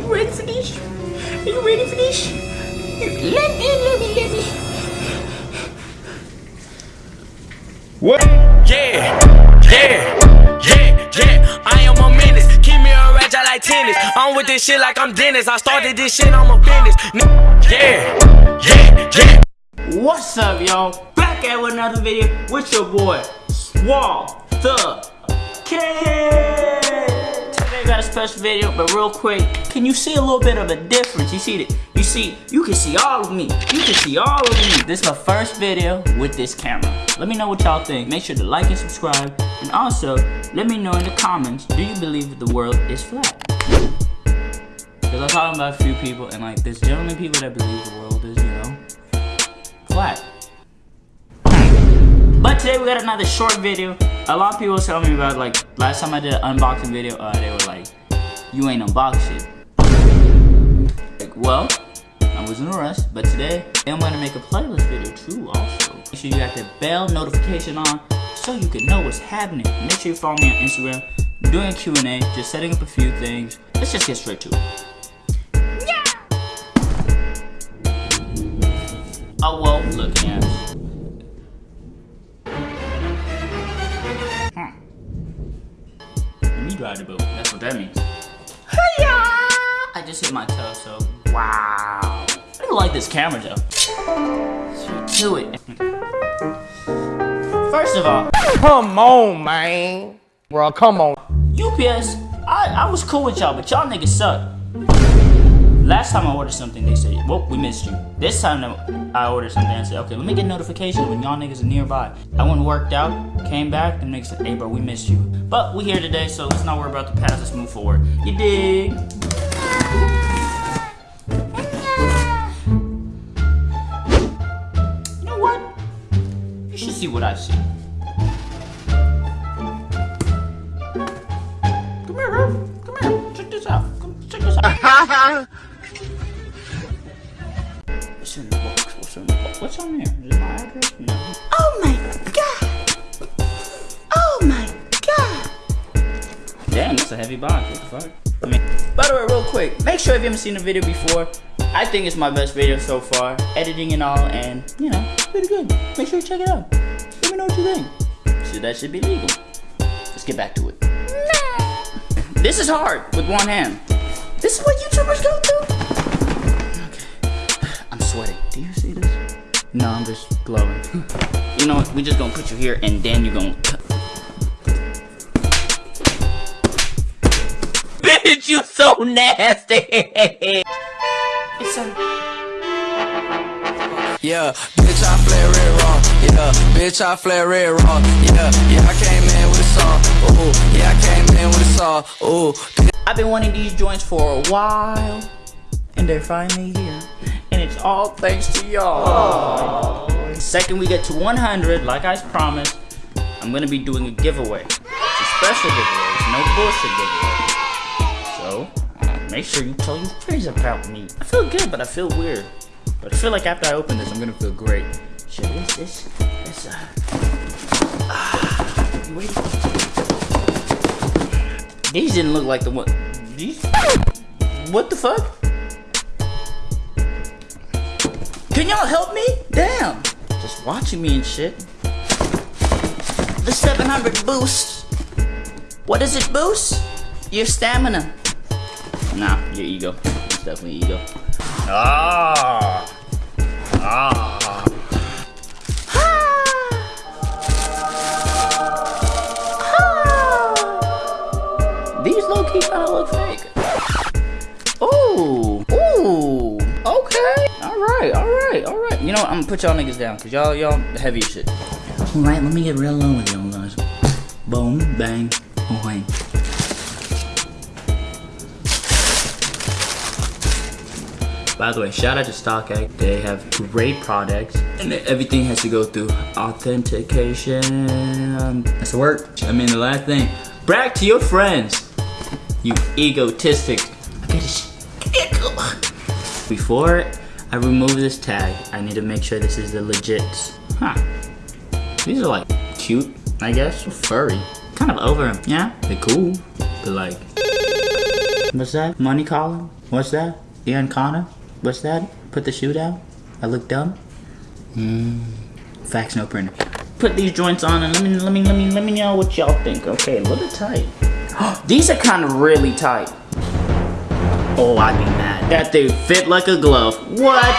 you ready for this? Are you ready for this? Let me, let me, let me. What? Yeah, yeah, yeah, yeah. I am a menace. Keep me a ratchet like tennis. I'm with this shit like I'm Dennis. I started this shit, I'm a business. Yeah, yeah, yeah. What's up, y'all? Back at with another video with your boy, Swall the Kid. Got a special video, but real quick, can you see a little bit of a difference? You see it? You see, you can see all of me. You can see all of me. This is my first video with this camera. Let me know what y'all think. Make sure to like and subscribe. And also, let me know in the comments, do you believe the world is flat? Because I'm talking about a few people, and like, there's generally people that believe the world is, you know, flat. But today we got another short video. A lot of people tell me about like last time I did an unboxing video, uh, they were like, you ain't unboxed shit. Like, well, I was in a rush, but today I'm gonna make a playlist video too also. Make sure you got the bell notification on so you can know what's happening. Make sure you follow me on Instagram. Doing a Q&A, just setting up a few things. Let's just get straight to it. Just hit my toe, so wow. I don't like this camera though. To it. First of all, Come on, man. Bro, come on. UPS, I, I was cool with y'all, but y'all niggas suck. Last time I ordered something, they said, well, we missed you. This time I ordered something and said, okay, let me get notification when y'all niggas are nearby. I went and worked out, came back, and niggas said, hey bro, we missed you. But we here today, so let's not worry about the past, let's move forward. You dig? You know what? You should see what I see. Come here, bro. Come here. Check this out. Come check this out. What's in the box? What's in the box? What's on there? Is it my address? No. Oh my god! Oh my god! Damn, that's a heavy box. What the fuck? I mean, by the way, real quick, make sure if you haven't seen the video before, I think it's my best video so far, editing and all, and you know, pretty good. Make sure you check it out. Let me know what you think. So that should be legal. Let's get back to it. This is hard with one hand. This is what YouTubers go through. Okay, I'm sweating. Do you see this? No, I'm just glowing. you know what? We just gonna put you here, and then you're gonna. Bitch, you so nasty. it's a. Yeah, bitch, I flare it wrong. Yeah, bitch, I flare it wrong. Yeah, yeah, I came in with a song. Ooh, yeah, I came in with a song. Ooh, I've been wanting these joints for a while, and they're finally here. And it's all thanks to y'all. Second we get to 100, like I promised, I'm gonna be doing a giveaway. It's a special giveaway, it's no bullshit giveaway. So, make sure you tell your friends about me. I feel good, but I feel weird. But I feel like after I open this, I'm gonna feel great. Shit, this, this, this, uh... Ah, you ready? These didn't look like the one. These. What the fuck? Can y'all help me? Damn. Just watching me and shit. The 700 boost. What does it boost? Your stamina. Nah, your ego. It's definitely ego. Ah. Ah. Ha! Ha! These low key kind of look fake. Ooh, ooh, okay. All right, all right, all right. You know what? I'm gonna put y'all niggas down because y'all, y'all heavy as shit. All right, let me get real low with y'all guys. Boom, bang, boing. By the way, shout out to StockX. They have great products, and everything has to go through authentication. Um, that's the word. I mean, the last thing, brag to your friends. You egotistic. Before I remove this tag, I need to make sure this is the legit. Huh. These are like cute, I guess. Furry. Kind of over them. Yeah, they're cool. But like, what's that? Money calling? What's that? Ian Connor? What's that? Put the shoe down? I look dumb? Mmm. Fax no printer. Put these joints on and let me let me let me let me know what y'all think. Okay, a little tight. these are kind of really tight. Oh, I'd be mad. That they fit like a glove. What?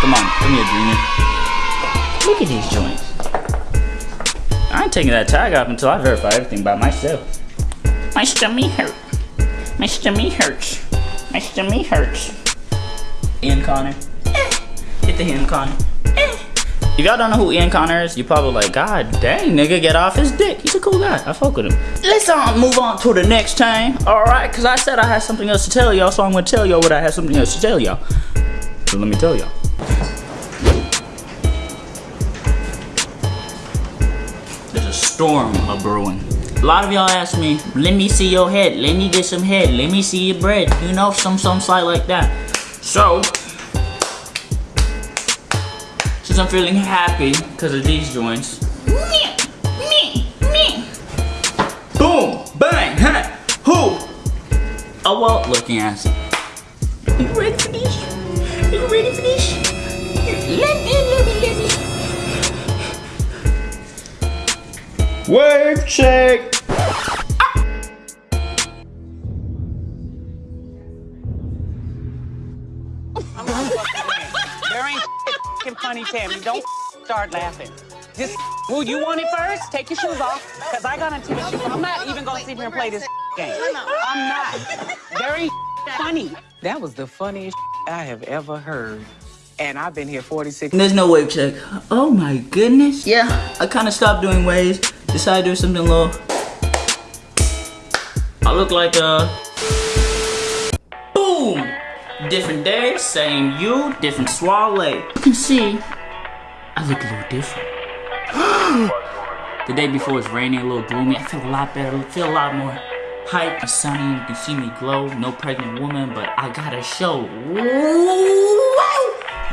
Come on, come here, Junior. Look at these joints. I ain't taking that tag off until I verify everything by myself. My stomach hurt. My stomach hurts. My stomach hurts. Ian Connor. Hit the Ian Connor. If y'all don't know who Ian Connor is, you're probably like, God dang, nigga, get off his dick. He's a cool guy. I fuck with him. Let's um, move on to the next time. Alright, because I said I had something else to tell y'all, so I'm going to tell y'all what I had something else to tell y'all. So let me tell y'all. There's a storm a brewing. A lot of y'all ask me, let me see your head, let me get some head, let me see your bread, you know, some some slight like that. So, since I'm feeling happy because of these joints, boom, bang, ha, who? A wild looking ass. Are you ready for this? Are you ready for this? Let me, let me, let me. Wave check. Funny, Tammy. Don't start laughing. Just, well, you want it first? Take your shoes off, because I got to tennis shoes. I'm not even going to sit here and play this game. I'm not. Very funny. That was the funniest I have ever heard. And I've been here 46 There's no wave check. Oh my goodness. Yeah, I kind of stopped doing waves. Decided to do something low. I look like a... Boom! Different day, same you, different swallow. You can see, I look a little different. the day before was rainy, a little gloomy. I feel a lot better, I feel a lot more hype and sunny. You can see me glow, no pregnant woman, but I gotta show.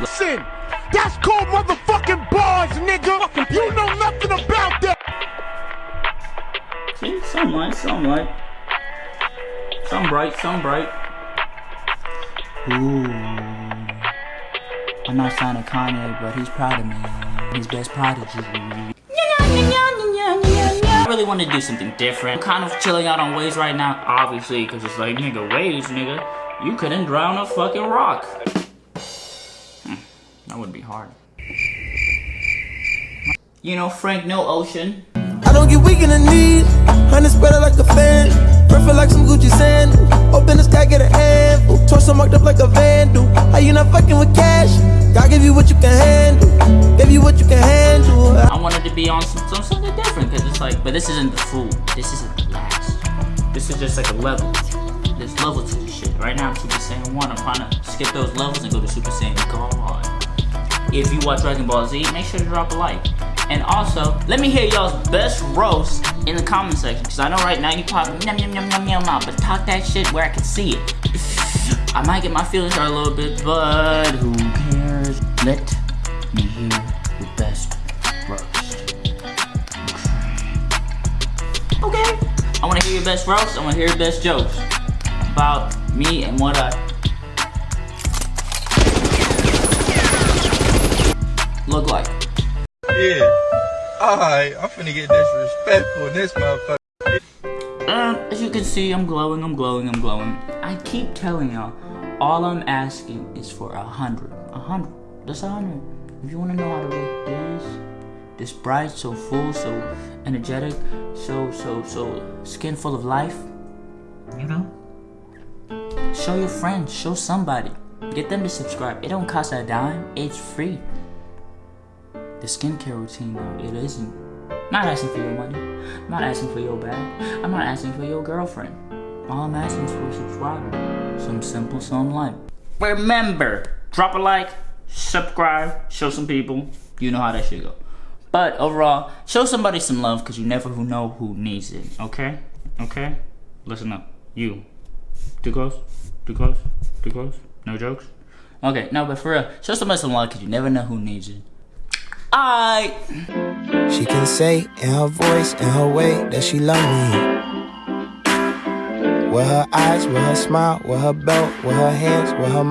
Listen, that's called motherfucking bars, nigga. You know nothing about that. See, somewhat, somewhat. Some bright, some bright. Ooh. I'm not signing Kanye, but he's proud of me. His best prodigy. I really want to do something different. I'm kind of chilling out on waves right now, obviously, because it's like, nigga, waves, nigga. You couldn't drown a fucking rock. Hmm, that would be hard. You know, Frank, no ocean. I don't get weak in the knees. Honey spread like a fan. Like some Gucci sand. Open the sky, get a handful. Torso marked up like a vandal. How you not fucking with cash? God give you what you can handle. Give you what you can handle. I wanted to be on some, some something different because it's like, but this isn't the full. This isn't the last. This is just like a level. There's level to this shit. Right now I'm Super Saiyan 1. I'm trying to skip those levels and go to Super Saiyan God. If you watch Dragon Ball Z, make sure to drop a like. And also, let me hear y'all's best roast in the comment section. Because I know right now you probably yum yum yum yum yum yum, but talk that shit where I can see it. I might get my feelings hurt a little bit, but who cares? Let me hear your best roast. Okay. I want to hear your best roast. I want to hear your best jokes about me and what I look like. Yeah. Alright, I'm finna get disrespectful in this motherfucker. Uh, as you can see, I'm glowing, I'm glowing, I'm glowing. I keep telling y'all, all I'm asking is for a hundred. A hundred. Just a hundred. If you wanna know how to look this, this bright, so full, so energetic, so, so, so skin full of life, you know? Show your friends, show somebody. Get them to subscribe. It don't cost a dime, it's free. The skincare routine, though, it isn't. Not asking for your money. I'm not asking for your bag. I'm not asking for your girlfriend. All I'm asking is for a subscriber. Some simple, some light. Remember, drop a like, subscribe, show some people. You know how that should go. But overall, show somebody some love because you never know who needs it. Okay? Okay? Listen up. You. Too close? Too close? Too close? No jokes? Okay, no, but for real, show somebody some love because you never know who needs it. I. She can say in her voice, in her way, that she love me. With her eyes, with her smile, with her belt, with her hands, with her.